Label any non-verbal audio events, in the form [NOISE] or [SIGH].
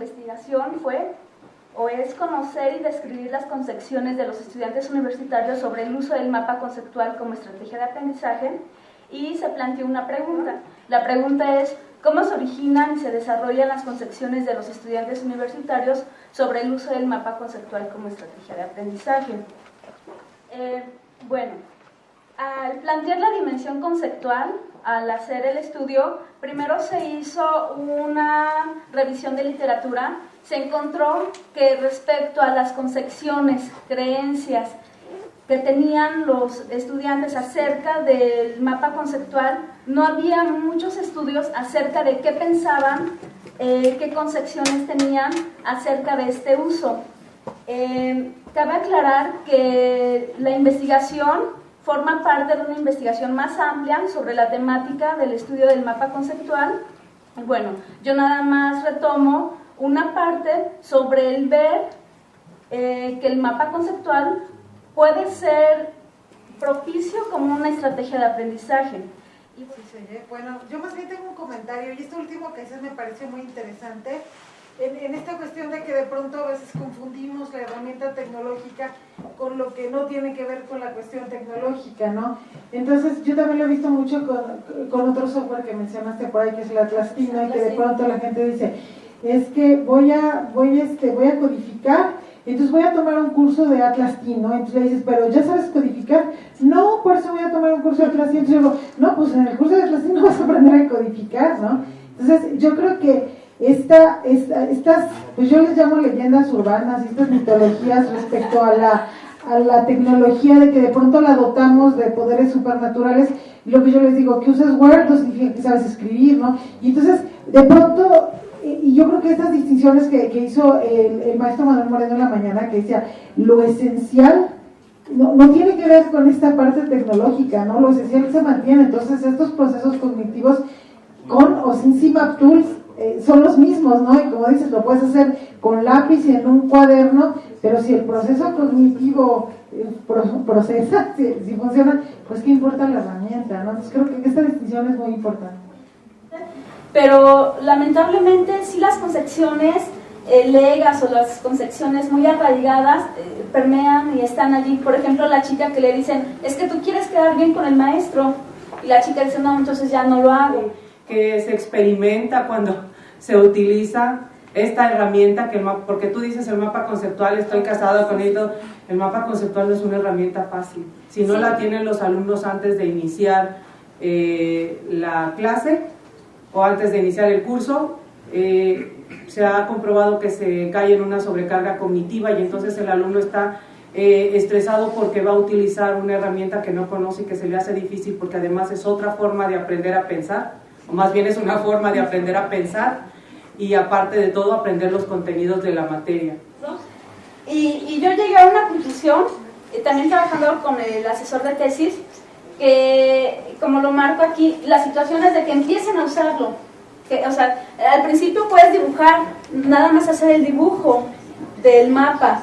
investigación fue o es conocer y describir las concepciones de los estudiantes universitarios sobre el uso del mapa conceptual como estrategia de aprendizaje y se planteó una pregunta. La pregunta es, ¿cómo se originan y se desarrollan las concepciones de los estudiantes universitarios sobre el uso del mapa conceptual como estrategia de aprendizaje? Eh, bueno, plantear la dimensión conceptual, al hacer el estudio, primero se hizo una revisión de literatura, se encontró que respecto a las concepciones, creencias que tenían los estudiantes acerca del mapa conceptual, no había muchos estudios acerca de qué pensaban, eh, qué concepciones tenían acerca de este uso. Eh, cabe aclarar que la investigación forma parte de una investigación más amplia sobre la temática del estudio del mapa conceptual. Bueno, yo nada más retomo una parte sobre el ver eh, que el mapa conceptual puede ser propicio como una estrategia de aprendizaje. Sí, sí, bueno, yo más bien tengo un comentario y esto último que dices me pareció muy interesante en, esta cuestión de que de pronto a veces confundimos la herramienta tecnológica con lo que no tiene que ver con la cuestión tecnológica, ¿no? Entonces, yo también lo he visto mucho con, con otro software que mencionaste por ahí, que es el Atlastino, y que de pronto la gente dice, es que voy a, voy, este, voy a codificar, entonces voy a tomar un curso de Atlastino, entonces le dices, pero ¿ya sabes codificar? No, por eso voy a tomar un curso de Atlastino, entonces yo digo, no, pues en el curso de Atlastino vas a aprender a codificar, ¿no? Entonces, yo creo que esta, estas, pues yo les llamo leyendas urbanas, estas mitologías respecto a la, a la tecnología de que de pronto la dotamos de poderes supernaturales, y lo que yo les digo, que usas Word no significa que sabes escribir, ¿no? Y entonces, de pronto, y yo creo que estas distinciones que, hizo el, maestro Manuel Moreno en la mañana, que decía, lo esencial no, no, tiene que ver con esta parte tecnológica, ¿no? Lo esencial se mantiene, entonces estos procesos cognitivos con o sin CIMAP Tools eh, son los mismos, ¿no? Y como dices, lo puedes hacer con lápiz y en un cuaderno, pero si el proceso cognitivo eh, procesa, [LAUGHS] si, funciona, pues qué importa la herramienta, ¿no? Entonces creo que esta distinción es muy importante. Pero lamentablemente sí las concepciones eh, legas o las concepciones muy arraigadas permean y están allí. Por ejemplo, la chica que le dicen, es que tú quieres quedar bien con el maestro, y la chica dice, no, entonces ya no lo hago. Que se experimenta cuando se utiliza esta herramienta, que porque tú dices el mapa conceptual, estoy casado con esto, el mapa conceptual no es una herramienta fácil. Si no la tienen los alumnos antes de iniciar eh, la clase o antes de iniciar el curso, eh, se ha comprobado que se cae en una sobrecarga cognitiva y entonces el alumno está eh, estresado porque va a utilizar una herramienta que no conoce y que se le hace difícil porque además es otra forma de aprender a pensar, más bien es una forma de aprender a pensar y aparte de todo aprender los contenidos de la materia. Y, yo llegué a una conclusión, eh, también trabajando con el asesor de tesis, que como lo marco aquí, las situaciones de que empiecen a usarlo. Que, o sea, al principio puedes dibujar, nada más hacer el dibujo del mapa,